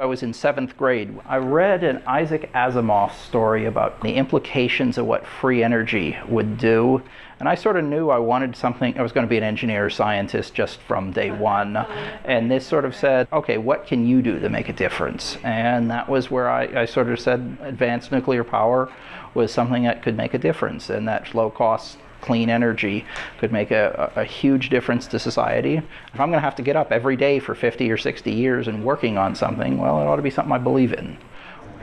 I was in seventh grade. I read an Isaac Asimov story about the implications of what free energy would do. And I sort of knew I wanted something, I was going to be an engineer or scientist just from day one. And this sort of said, okay, what can you do to make a difference? And that was where I, I sort of said advanced nuclear power was something that could make a difference and that low cost clean energy could make a, a, huge difference to society. If I'm going to have to get up every day for 50 or 60 years and working on something, well, it ought to be something I believe in.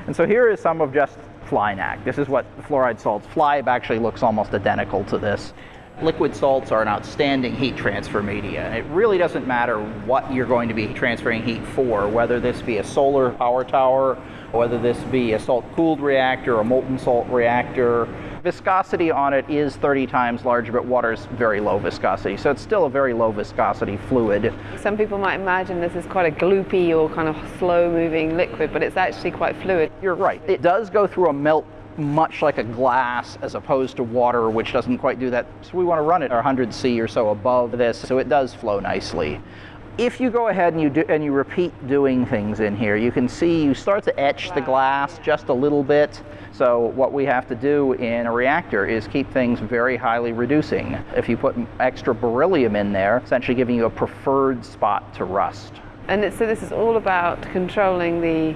And so here is some of just FLiNaK. This is what fluoride salts. FLiBe actually looks almost identical to this. Liquid salts are an outstanding heat transfer media. It really doesn't matter what you're going to be transferring heat for, whether this be a solar power tower, whether this be a salt-cooled reactor, a molten salt reactor, viscosity on it is 30 times larger, but water is very low viscosity. So it's still a very low viscosity fluid. Some people might imagine this is quite a gloopy or kind of slow moving liquid, but it's actually quite fluid. You're right. It does go through a melt much like a glass as opposed to water, which doesn't quite do that. So we want to run it 100 C or so above this, so it does flow nicely if you go ahead and you do and you repeat doing things in here, you can see you start to etch the glass just a little bit. So what we have to do in a reactor is keep things very highly reducing. If you put extra beryllium in there, essentially giving you a preferred spot to rust. And so this is all about controlling the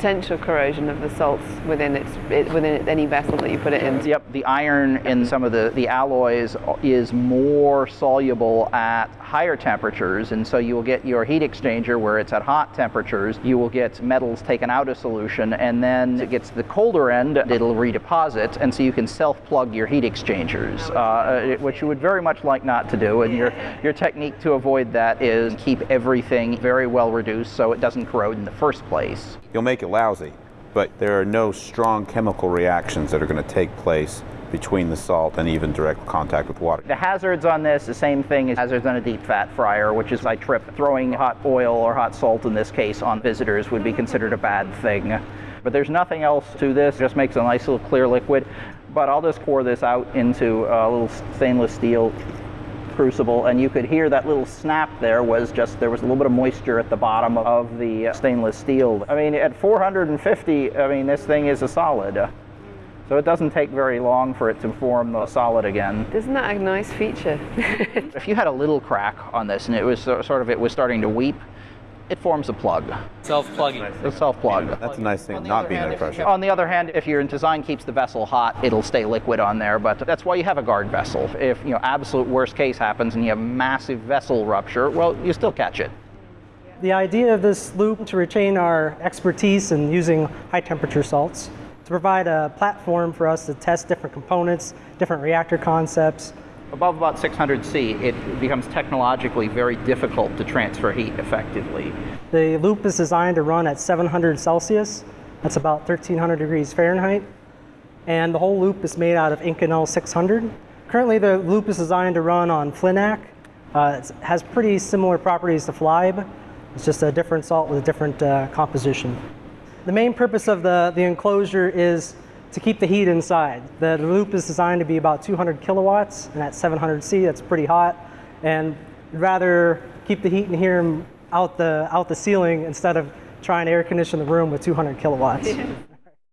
potential corrosion of the salts within its it, within any vessel that you put it in. Yep, the iron in some of the, the alloys is more soluble at higher temperatures, and so you will get your heat exchanger where it's at hot temperatures. You will get metals taken out of solution, and then it gets the colder end, it'll redeposit, and so you can self-plug your heat exchangers, uh, which you would very much like not to do. And your your technique to avoid that is keep everything very well reduced so it doesn't corrode in the first place. You'll make it lousy, but there are no strong chemical reactions that are going to take place between the salt and even direct contact with water. The hazards on this, the same thing as hazards on a deep fat fryer, which is I trip. Throwing hot oil or hot salt in this case on visitors would be considered a bad thing. But there's nothing else to this, it just makes a nice little clear liquid. But I'll just pour this out into a little stainless steel crucible and you could hear that little snap there was just there was a little bit of moisture at the bottom of the stainless steel. I mean at 450 I mean this thing is a solid. So it doesn't take very long for it to form the solid again. Isn't that a nice feature? if you had a little crack on this and it was sort of it was starting to weep, it forms a plug. Self-plugging. It's self-plug. That's a nice thing, not being under pressure. On the other hand, if your design keeps the vessel hot, it'll stay liquid on there, but that's why you have a guard vessel. If, you know, absolute worst case happens and you have massive vessel rupture, well, you still catch it. The idea of this loop to retain our expertise in using high temperature salts, to provide a platform for us to test different components, different reactor concepts, Above about 600 C, it becomes technologically very difficult to transfer heat effectively. The loop is designed to run at 700 Celsius. That's about 1300 degrees Fahrenheit. And the whole loop is made out of Inconel 600. Currently, the loop is designed to run on FLiNaK. Uh, it has pretty similar properties to FLiBe. It's just a different salt with a different uh, composition. The main purpose of the, the enclosure is to keep the heat inside. The loop is designed to be about 200 kilowatts, and at 700 C, that's pretty hot. And rather keep the heat in here out the, out the ceiling instead of trying to air condition the room with 200 kilowatts.